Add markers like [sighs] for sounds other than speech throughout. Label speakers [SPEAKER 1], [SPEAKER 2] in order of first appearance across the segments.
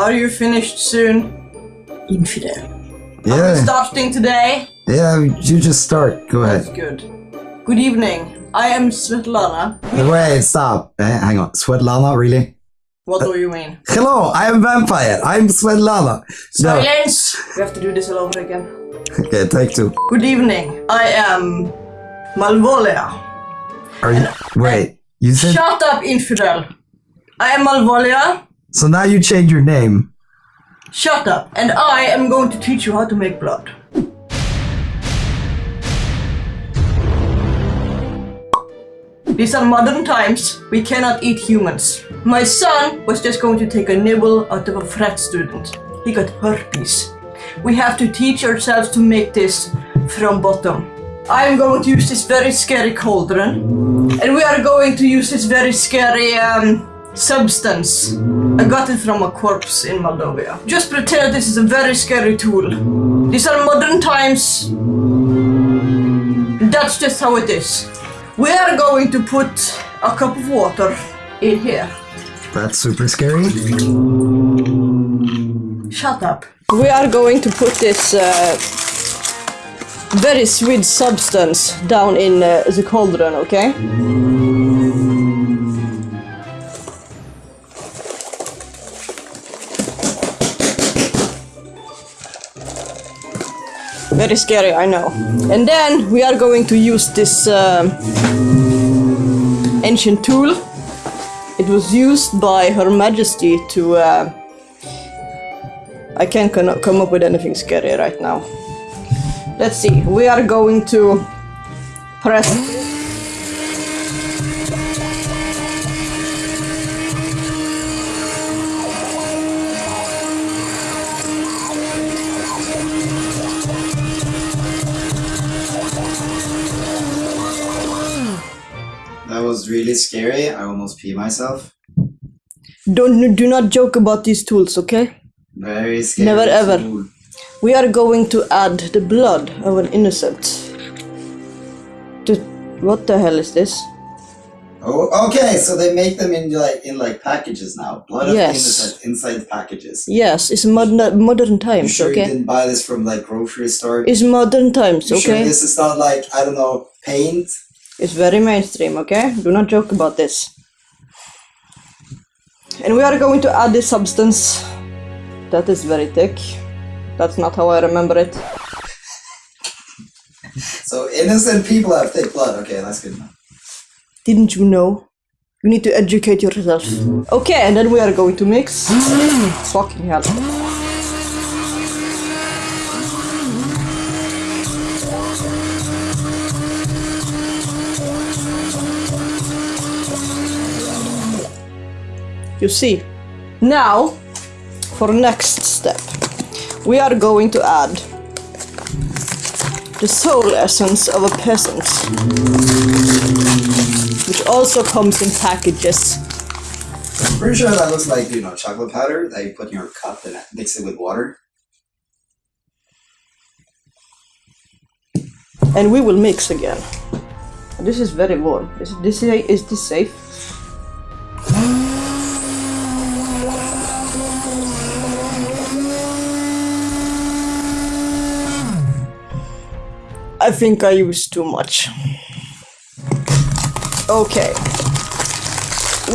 [SPEAKER 1] Are you finished soon? Infidel.
[SPEAKER 2] Yeah,
[SPEAKER 1] Starting today?
[SPEAKER 2] yeah, you just start. Go
[SPEAKER 1] That's
[SPEAKER 2] ahead.
[SPEAKER 1] good. Good evening. I am Svetlana.
[SPEAKER 2] Wait, stop. Eh, hang on. Svetlana, really?
[SPEAKER 1] What do you mean?
[SPEAKER 2] Hello, I am Vampire. I'm Svetlana. No.
[SPEAKER 1] Silence! We have to do this all over again.
[SPEAKER 2] Okay, take two.
[SPEAKER 1] Good evening. I am Malvolia.
[SPEAKER 2] Are you? Wait, you said.
[SPEAKER 1] Shut up, infidel. I am Malvolia.
[SPEAKER 2] So now you change your name.
[SPEAKER 1] Shut up. And I am going to teach you how to make blood. These are modern times. We cannot eat humans. My son was just going to take a nibble out of a frat student. He got herpes. We have to teach ourselves to make this from bottom. I am going to use this very scary cauldron. And we are going to use this very scary um, substance. I got it from a corpse in Moldova. Just pretend this is a very scary tool. These are modern times. That's just how it is. We are going to put a cup of water in here.
[SPEAKER 2] That's super scary.
[SPEAKER 1] Shut up. We are going to put this uh, very sweet substance down in uh, the cauldron, okay? Very scary, I know. And then we are going to use this um ancient tool. It was used by Her Majesty to. Uh, I can't come up with anything scary right now. Let's see. We are going to press.
[SPEAKER 2] Really scary. I almost pee myself.
[SPEAKER 1] Don't do not joke about these tools, okay?
[SPEAKER 2] Very scary.
[SPEAKER 1] Never ever.
[SPEAKER 2] tool.
[SPEAKER 1] We are going to add the blood of an innocent. To what the hell is this?
[SPEAKER 2] Oh, okay. So they make them in like in like packages now. Blood of
[SPEAKER 1] Yes.
[SPEAKER 2] innocent inside packages.
[SPEAKER 1] Yes, it's modern modern times,
[SPEAKER 2] sure you didn't buy this from like grocery store?
[SPEAKER 1] It's modern times,
[SPEAKER 2] You sure
[SPEAKER 1] okay?
[SPEAKER 2] this is not like I don't know paint?
[SPEAKER 1] It's very mainstream, okay? Do not joke about this. And we are going to add this substance. That is very thick. That's not how I remember it. [laughs]
[SPEAKER 2] So innocent people have thick blood. Okay, that's good enough.
[SPEAKER 1] Didn't you know? You need to educate yourself. Mm-hmm. Okay, and then we are going to mix. Mm-hmm. Fucking hell. You see. Now, for next step, we are going to add the soul essence of a peasant which also comes in packages.
[SPEAKER 2] I'm pretty sure that looks like you know chocolate powder that you put in your cup and mix it with water.
[SPEAKER 1] And we will mix again. This is very warm. Is this is this safe? I think I used too much. Okay.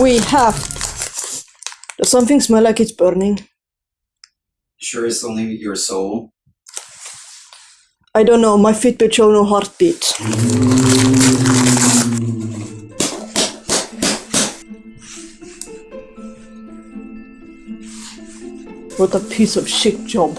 [SPEAKER 1] We have. Does something smell like it's burning?
[SPEAKER 2] Sure, it's only your soul.
[SPEAKER 1] I don't know, my Fitbit show no heartbeat. What a piece of shit job.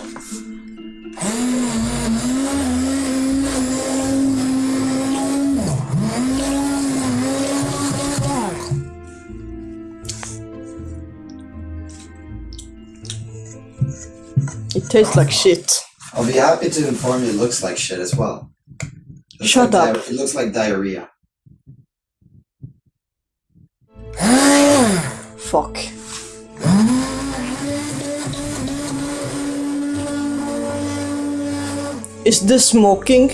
[SPEAKER 1] It tastes like shit.
[SPEAKER 2] I'll be happy to inform you it looks like shit as well. Looks
[SPEAKER 1] Shut
[SPEAKER 2] like
[SPEAKER 1] up.
[SPEAKER 2] it looks like diarrhea. [sighs]
[SPEAKER 1] Fuck. Is this smoking?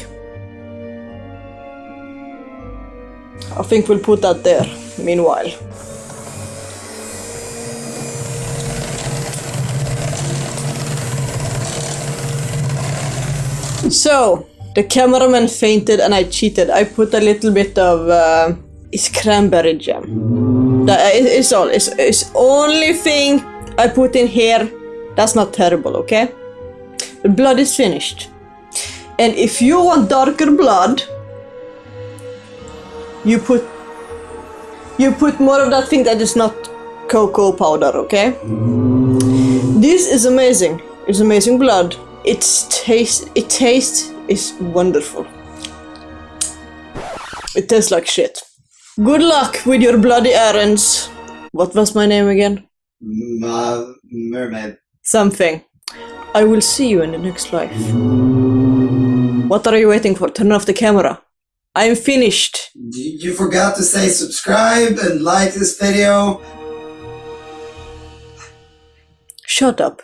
[SPEAKER 1] I think we'll put that there, meanwhile. So, the cameraman fainted and I cheated. I put a little bit of uh, it's cranberry jam. That is it's all. It's, it's only thing I put in here. That's not terrible, okay? The blood is finished. And if you want darker blood, you put you put more of that thing that is not cocoa powder, okay? This is amazing. It's amazing blood. It's taste it tastes is wonderful. It tastes like shit. Good luck with your bloody errands. What was my name again?
[SPEAKER 2] M- uh, mermaid.
[SPEAKER 1] Something. I will see you in the next life. What are you waiting for? Turn off the camera. I am finished.
[SPEAKER 2] You forgot to say subscribe and like this video.
[SPEAKER 1] Shut up.